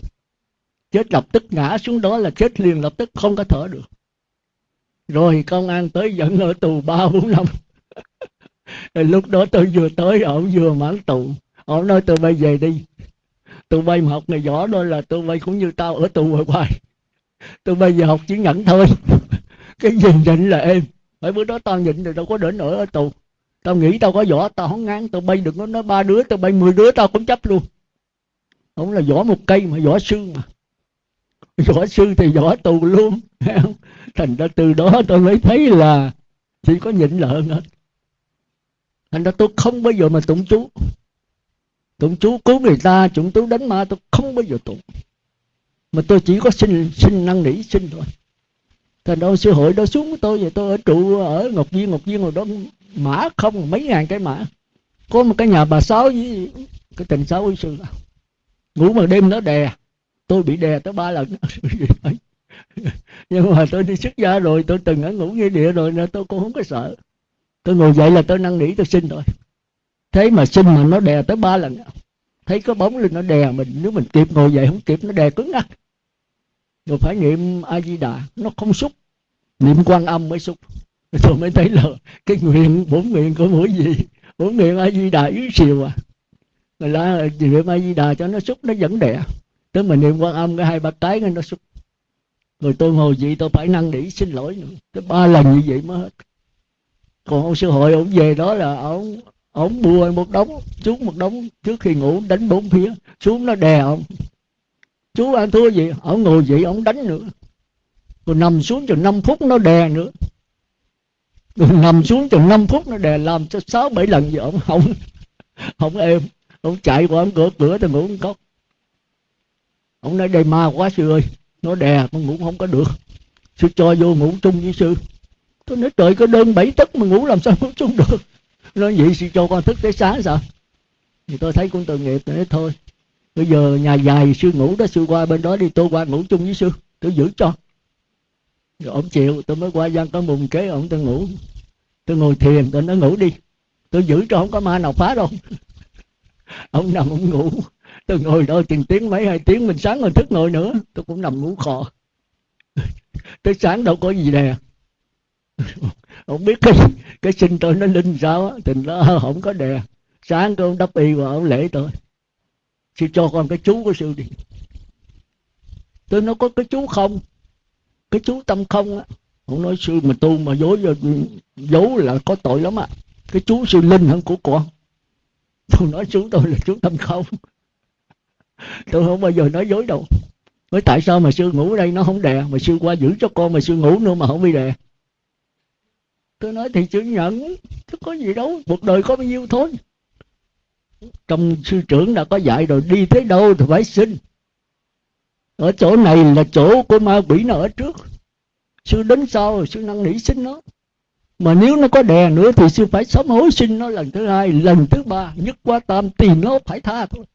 Chết lập tức ngã xuống đó là chết liền, lập tức không có thở được. Rồi công an tới dẫn ở tù ba, bốn năm. Lúc đó tôi vừa tới ổng vừa mãn tù. Ổng nói tôi bay về đi. Tụi bay mà học ngày võ đó là tụi bay cũng như tao ở tù ở hoài. Tôi bây giờ học chỉ nhẫn thôi. Cái gì nhịn là em phải bữa đó tao nhịn rồi đâu có đến nổi ở tù tao nghĩ tao có võ, tao không ngán, tao bay được nó nói ba đứa, tao bay mười đứa, tao cũng chấp luôn. Không là võ một cây mà, võ sư mà. Võ sư thì võ tù luôn thành ra từ đó tôi mới thấy là chỉ có nhịn lợn. hết. Thành ra tôi không bao giờ mà tụng chú. Tụng chú cứu người ta, tụng chú đánh ma, tôi không bao giờ tụng. Mà tôi chỉ có xin xin năn nỉ, xin thôi. Thành đâu sư hội đó xuống với tôi vậy tôi ở trụ, ở ngọc viên ngọc viên rồi đó mã không, mấy ngàn cái mã. Có một cái nhà bà sáu với cái tình sáu với sư ngủ mà đêm nó đè. Tôi bị đè tới ba lần. Nhưng mà tôi đi xuất gia rồi, tôi từng ở ngủ nghĩa địa rồi nên tôi cũng không có sợ. Tôi ngồi dậy là tôi năn nỉ, tôi xin thôi. Thế mà xin mà nó đè tới ba lần. Thấy có bóng lên nó đè mình, nếu mình kịp ngồi dậy, không kịp nó đè cứng ngắc rồi phải niệm a di đà. Nó không xúc. Niệm quan âm mới xúc. tôi mới thấy là cái nguyện bốn nguyện của mỗi gì bốn nguyện a di đà yếu xìu à. Người ta niệm a di đà cho nó xúc, nó vẫn đẻ. Tới mình niệm quan âm, cái hai, ba cái nó xúc. Rồi tôi ngồi vậy tôi phải năn nỉ, xin lỗi nữa. Tới ba lần như vậy mới hết. Còn ông sư hội ông về đó là ông ông bua một đống, xuống một đống trước khi ngủ, đánh bốn phía. Xuống nó đè ông. Chú ăn thua gì, ông ngồi vậy ông đánh nữa. Rồi nằm xuống chừng 5 phút nó đè nữa nằm xuống chừng 5 phút nó đè làm cho sáu bảy lần gì ông không không êm, ông chạy qua ông cửa cửa tôi ngủ không cốc ông nói đây ma quá sư ơi, nó đè con ngủ không có được. Sư cho vô ngủ chung với sư. Tôi nói trời có đơn bảy tấc mà ngủ làm sao ngủ chung được. Nói vậy sư cho con thức tới sáng sao? Thì tôi thấy cũng tội nghiệp tôi nói thôi. Bây giờ nhà dài sư ngủ đó, sư qua bên đó đi, tôi qua ngủ chung với sư, tôi giữ cho rồi ông chịu, tôi mới qua gian có mùng kế, ông tôi ngủ. Tôi ngồi thiền, tôi nói ngủ đi. Tôi giữ cho không có ma nào phá đâu. Ông nằm ông ngủ. Tôi ngồi đó chừng tiếng mấy, hai tiếng, mình sáng rồi thức ngồi nữa. Tôi cũng nằm ngủ khò. Tới sáng đâu có gì nè. Không biết cái cái sinh tôi nó linh sao á thì nó không có đè. Sáng tôi ông đắp y và ông lễ tôi. Sư cho con cái chú của sư đi. Tôi nói có cái chú không? Cái chú tâm không á, ông nói, sư, mà tu mà dối dấu là có tội lắm á cái chú sư linh hơn của con. Tôi nói, chú tôi là chú tâm không. Tôi không bao giờ nói dối đâu. Nói, tại sao mà sư ngủ ở đây, nó không đè? Mà sư qua giữ cho con mà sư ngủ nữa mà không bị đè. Tôi nói, thì chữ nhận, chứ có gì đâu một đời có bao nhiêu thôi. Trong sư trưởng đã có dạy rồi, đi tới đâu thì phải xin ở chỗ này là chỗ của ma quỷ nó ở trước. Sư đến sau, sư năn nỉ xin nó. Mà nếu nó có đè nữa thì sư phải sám hối xin nó lần thứ hai, lần thứ ba. Nhất qua tam tìm nó phải tha thôi.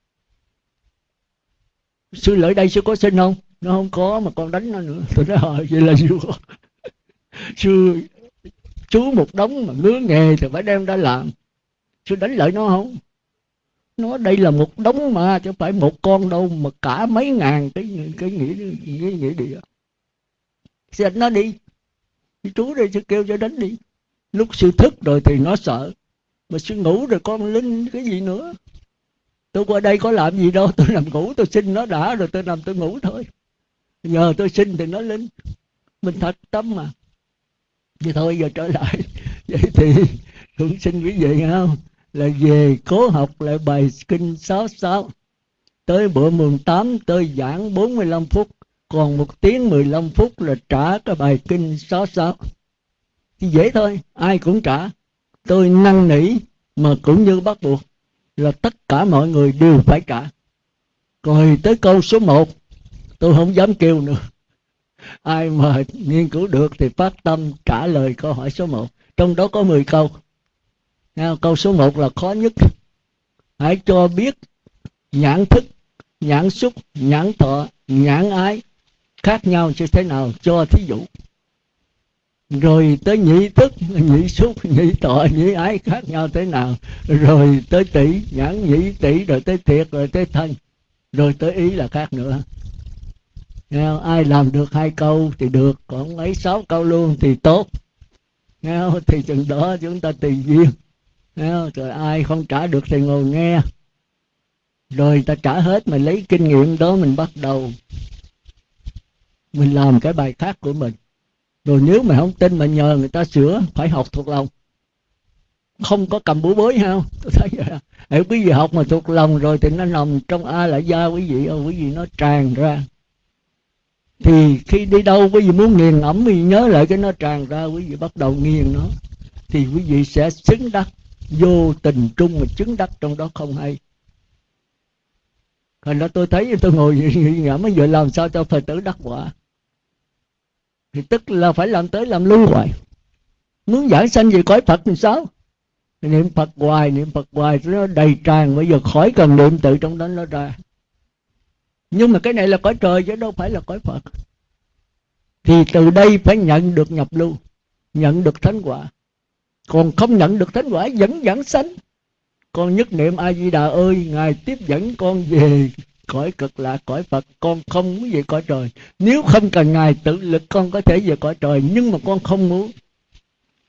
Sư lợi đây sư có xin không? Nó không có mà con đánh nó nữa. Tôi nói hỏi vậy là sư sư, chú một đống mà ngứa nghề thì phải đem ra làm. Sư đánh lợi nó không? Nó đây là một đống mà, chứ phải một con đâu, mà cả mấy ngàn cái cái nghĩa nghĩa nghĩa địa. Sư nó đi chú đây sẽ kêu cho đánh đi. Lúc sư thức rồi thì nó sợ, mà sư ngủ rồi con linh cái gì nữa? Tôi qua đây có làm gì đâu, tôi nằm ngủ, tôi xin nó đã rồi, tôi nằm tôi ngủ thôi. Nhờ tôi xin thì nó linh. Mình thật tâm mà. Vậy thôi, giờ trở lại. Vậy thì cũng xin quý vị không? Là về cố học lại bài kinh 66 tới bữa mùng 8 tôi giảng 45 phút, còn một tiếng 15 phút là trả cái bài kinh 66 thì dễ thôi, ai cũng trả. Tôi năn nỉ mà cũng như bắt buộc là tất cả mọi người đều phải trả. Rồi tới câu số 1 tôi không dám kêu nữa. Ai mà nghiên cứu được thì phát tâm trả lời câu hỏi số 1 trong đó có 10 câu câu số 1 là khó nhất. Hãy cho biết nhãn thức, nhãn xúc, nhãn thọ, nhãn ái khác nhau như thế nào cho thí dụ. Rồi tới nhị thức, nhị xúc, nhị tọa nhị ái khác nhau thế nào? Rồi tới tỷ, nhãn nhị tỷ, rồi tới thiệt, rồi tới thân. Rồi tới ý là khác nữa. Nghe không? ai làm được hai câu thì được, còn ấy sáu câu luôn thì tốt. Nghe không? thì chừng đó chúng ta tùy duyên rồi ai không trả được thì ngồi nghe. Rồi ta trả hết mình lấy kinh nghiệm đó mình bắt đầu. Mình làm cái bài khác của mình. Rồi nếu mà không tin mà nhờ người ta sửa, phải học thuộc lòng. Không có cầm búa bới, ha? Tôi thấy vậy à. Nếu quý vị học mà thuộc lòng rồi thì nó nằm trong a lại da quý vị ơi, quý vị nó tràn ra. Thì khi đi đâu, quý vị muốn nghiền ẩm thì nhớ lại cái nó tràn ra, quý vị bắt đầu nghiền nó. Thì quý vị sẽ xứng đắc vô tình trung mà chứng đắc trong đó không hay. Thành ra tôi thấy tôi ngồi nghĩ ngẫm mới giờ làm sao cho Phật tử đắc quả. Thì tức là phải làm tới làm lui hoài. Muốn giảng sanh về cõi Phật thì sao? Niệm Phật hoài, niệm Phật hoài Nó đầy tràn, bây giờ khỏi cần niệm tự trong đó nó ra. Nhưng mà cái này là cõi trời chứ đâu phải là cõi Phật. Thì từ đây phải nhận được nhập lưu Nhận được thánh quả. Còn không nhận được thánh quả, vẫn giảng sanh. Con nhất niệm a di đà ơi, ngài tiếp dẫn con về cõi cực lạc, cõi phật. Con không muốn về cõi trời. Nếu không cần ngài tự lực, con có thể về cõi trời, nhưng mà con không muốn.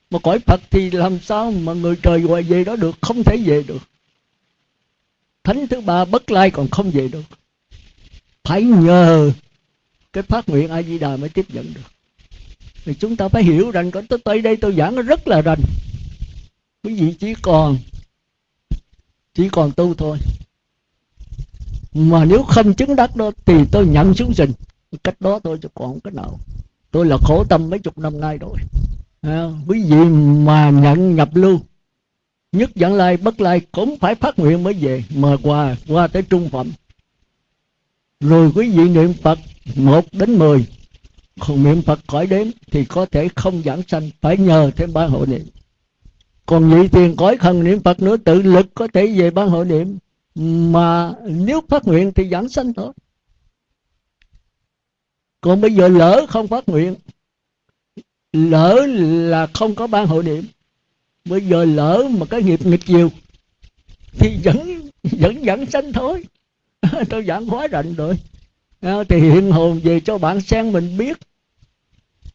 Mà cõi phật thì làm sao mà người trời gọi về đó được? Không thể về được. Thánh thứ ba bất lai còn không về được. Phải nhờ cái phát nguyện a di đà mới tiếp dẫn được thì chúng ta phải hiểu rằng có tới đây tôi giảng nó rất là rành. Quý vị chỉ còn chỉ còn tu thôi. Mà nếu không chứng đắc đó thì tôi nhận xuống sinh cách đó tôi chứ còn cái nào. Tôi là khổ tâm mấy chục năm nay rồi. À, quý vị mà nhận nhập lưu nhất dẫn lai bất lai cũng phải phát nguyện mới về. Mời qua qua tới trung phẩm. Rồi quý vị niệm phật một đến mười còn niệm phật khỏi đếm thì có thể không giảng sanh, phải nhờ thêm ba hộ niệm. Còn nhị tiền cõi thần niệm phật nữa, tự lực có thể về ban hội niệm. Mà nếu phát nguyện thì giảng sanh thôi. Còn bây giờ lỡ không phát nguyện, lỡ là không có ban hội niệm. Bây giờ lỡ mà cái nghiệp nghịch chiều thì vẫn vẫn vẫn sanh thôi. Tôi giảng quá rành rồi thì hiện hồn về cho bạn sen mình biết.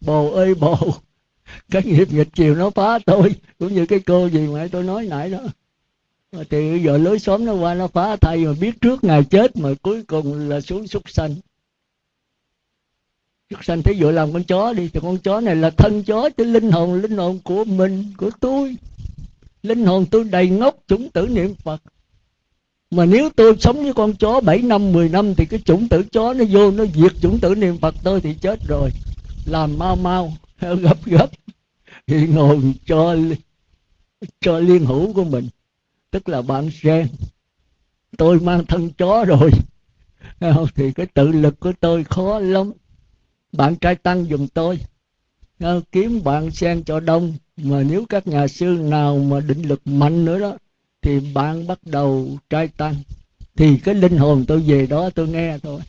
Bồ ơi, bồ, cái nghiệp nghịch chiều nó phá tôi, cũng như cái cô gì mà tôi nói nãy đó. Thì giờ lối xóm nó qua nó phá thay mà biết trước ngày chết mà cuối cùng là xuống súc sanh. Súc sanh thế dụ làm con chó đi, thì con chó này là thân chó, chứ linh hồn linh hồn của mình, của tôi. Linh hồn tôi đầy ngốc chúng tử niệm phật mà nếu tôi sống với con chó 7 năm 10 năm thì cái chủng tử chó nó vô, nó diệt chủng tử niệm phật tôi thì chết rồi. Làm mau mau, gấp gấp, thì ngồi cho cho liên hữu của mình. Tức là bạn sen tôi mang thân chó rồi, thì cái tự lực của tôi khó lắm. Bạn trai tăng dùng tôi ờ, kiếm bạn sen cho đông. Mà nếu các nhà sư nào mà định lực mạnh nữa đó thì bạn bắt đầu trai tăng. Thì cái linh hồn tôi về đó tôi nghe thôi.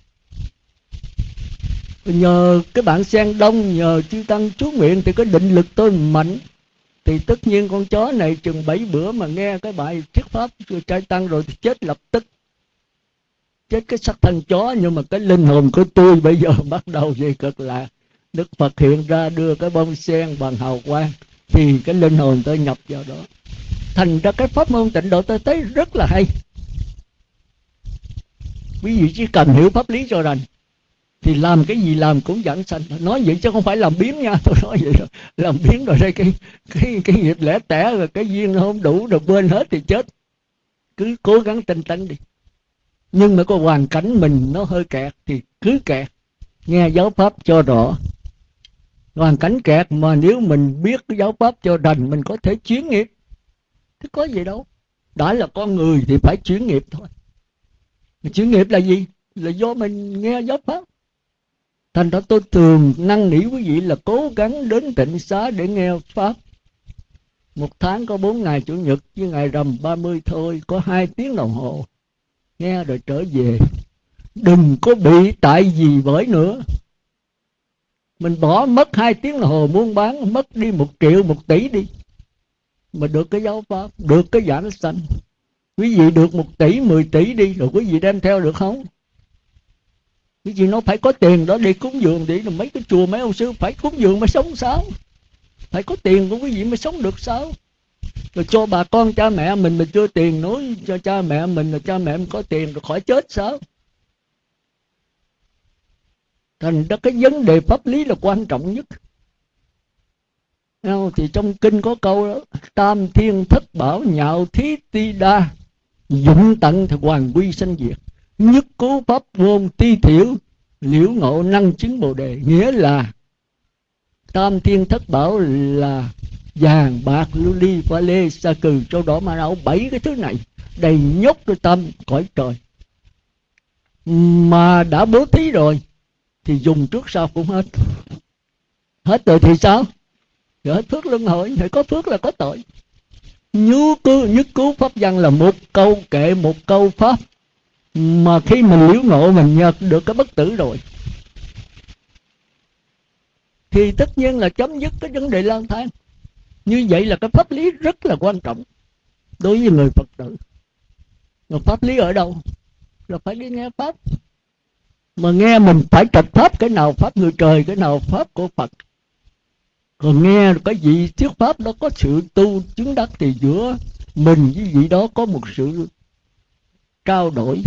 Nhờ cái bản sen đông, nhờ chư tăng chú nguyện, thì cái định lực tôi mạnh. Thì tất nhiên con chó này chừng bảy bữa mà nghe cái bài thuyết pháp trai tăng rồi thì chết lập tức. Chết cái sắc thân chó, nhưng mà cái linh hồn của tôi bây giờ bắt đầu về cực lạc. Đức phật hiện ra đưa cái bông sen bằng hào quang, thì cái linh hồn tôi nhập vào đó thành ra cái pháp môn tịnh độ tôi thấy rất là hay. Quý vị chỉ cần hiểu pháp lý cho rành, thì làm cái gì làm cũng dẫn sanh. Nói vậy chứ không phải làm biến nha, tôi nói vậy rồi làm biến rồi đây, cái cái cái nghiệp lẻ tẻ rồi cái duyên nó không đủ rồi quên hết thì chết. Cứ cố gắng tinh tấn đi. Nhưng mà có hoàn cảnh mình nó hơi kẹt thì cứ kẹt. Nghe giáo pháp cho rõ. Hoàn cảnh kẹt mà nếu mình biết cái giáo pháp cho đành mình có thể chuyển nghiệp thế có gì đâu. Đã là con người thì phải chuyển nghiệp thôi. Chuyển nghiệp là gì? Là do mình nghe giáo pháp. Thành ra tôi thường năn nỉ quý vị là cố gắng đến tịnh xá để nghe pháp. Một tháng có bốn ngày chủ nhật, với ngày rằm 30 thôi, có hai tiếng đồng hồ. Nghe rồi trở về. Đừng có bị tại gì bởi nữa. Mình bỏ mất hai tiếng đồng hồ buôn bán, mất đi một triệu, một tỷ đi mà được cái giáo pháp, được cái giảng sanh. Quý vị được một tỷ, mười tỷ đi, rồi quý vị đem theo được không? Quý vị nó phải có tiền đó, đi cúng dường đi là mấy cái chùa, mấy ông sư phải cúng dường mới sống sao? Phải có tiền của quý vị mới sống được sao? Rồi cho bà con, cha mẹ mình mình chưa tiền nói, cho cha mẹ mình là cha mẹ mình có tiền rồi khỏi chết sao? Thành ra cái vấn đề pháp lý là quan trọng nhất thì trong kinh có câu đó, tam thiên thất bảo nhạo thí ti đa, dụng tận thì hoàng quy sanh diệt. Nhất cố pháp ngôn ti thiểu, liễu ngộ năng chứng bồ đề, nghĩa là tam thiên thất bảo là vàng, bạc, lưu ly, pha lê, sa cừ, châu đỏ, ma não bảy cái thứ này đầy nhốt cái tâm cõi trời. Mà đã bố thí rồi thì dùng trước sau cũng hết. Hết rồi thì sao? Rồi phước luân hồi thì có phước là có tội. Như cứu nhất cứu pháp văn là một câu kệ, một câu pháp. Mà khi mình liễu ngộ, mình nhận được cái bất tử rồi. Thì tất nhiên là chấm dứt cái vấn đề lang thang. Như vậy là cái pháp lý rất là quan trọng đối với người phật tử. Mà pháp lý ở đâu? Là phải đi nghe pháp. Mà nghe mình phải trạch pháp, cái nào pháp người trời, cái nào pháp của phật còn nghe cái gì thuyết pháp đó có sự tu chứng đắc thì giữa mình với vị đó có một sự trao đổi.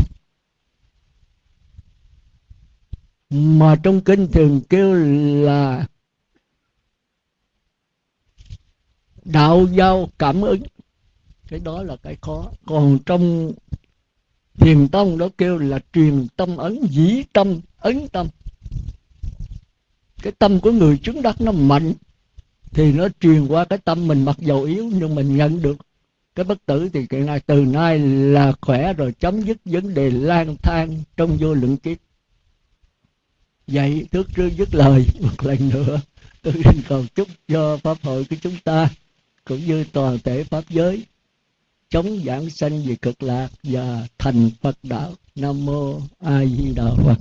Mà trong kinh thường kêu là đạo giao cảm ứng. Cái đó là cái khó. Còn trong thiền tông đó kêu là truyền tâm ấn, dĩ tâm, ấn tâm. Cái tâm của người chứng đắc nó mạnh thì nó truyền qua cái tâm mình mặc dầu yếu, nhưng mình nhận được cái bất tử thì cái này từ nay là khỏe rồi, chấm dứt vấn đề lang thang trong vô lượng kiếp. Vậy thước trước dứt lời một lần nữa, tôi xin cầu chúc cho pháp hội của chúng ta cũng như toàn thể pháp giới chống giảng sanh về cực lạc và thành phật đạo. Nam mô a di đà phật.